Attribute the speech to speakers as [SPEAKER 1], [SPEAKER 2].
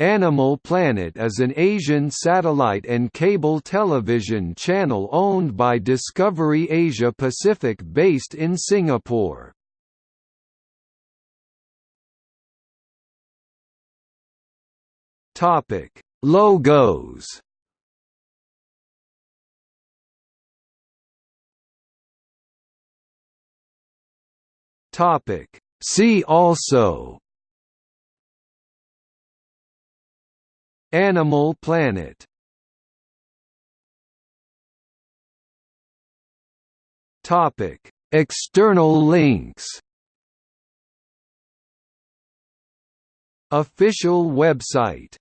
[SPEAKER 1] Animal Planet is an Asian satellite and cable television channel owned by Discovery Asia Pacific based in Singapore. Topic: Logos Topic: See also Animal Planet. Topic: External links. Official website